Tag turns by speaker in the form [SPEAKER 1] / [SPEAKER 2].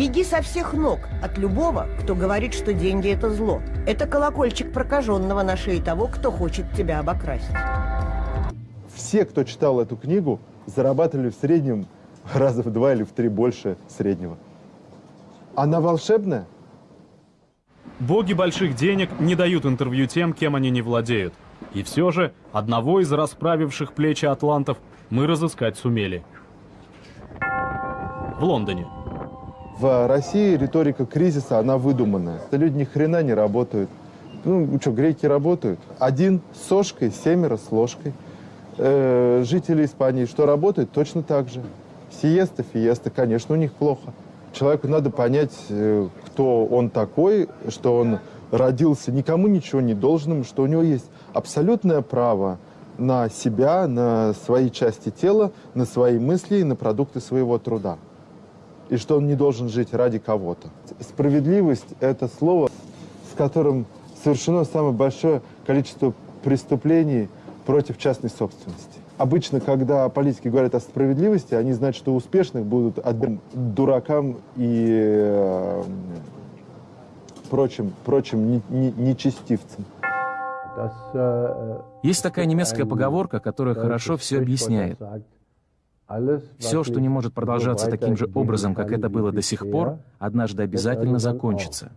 [SPEAKER 1] Беги со всех ног от любого, кто говорит, что деньги – это зло. Это колокольчик прокаженного на шее того, кто хочет тебя обокрасть.
[SPEAKER 2] Все, кто читал эту книгу, зарабатывали в среднем раза в два или в три больше среднего. Она волшебная?
[SPEAKER 3] Боги больших денег не дают интервью тем, кем они не владеют. И все же одного из расправивших плечи атлантов мы разыскать сумели. В Лондоне.
[SPEAKER 2] В России риторика кризиса, она выдуманная. Люди ни хрена не работают. Ну, что, греки работают. Один с сошкой, семеро с ложкой. Э, жители Испании что работают? Точно так же. Сиеста, фиеста, конечно, у них плохо. Человеку надо понять, э, кто он такой, что он родился никому ничего не должным, что у него есть абсолютное право на себя, на свои части тела, на свои мысли и на продукты своего труда. И что он не должен жить ради кого-то. Справедливость – это слово, с которым совершено самое большое количество преступлений против частной собственности. Обычно, когда политики говорят о справедливости, они знают, что успешных будут отбирать дуракам и э, прочим, прочим нечестивцам.
[SPEAKER 4] Есть такая немецкая поговорка, которая хорошо все объясняет. Все, что не может продолжаться таким же образом, как это было до сих пор, однажды обязательно закончится.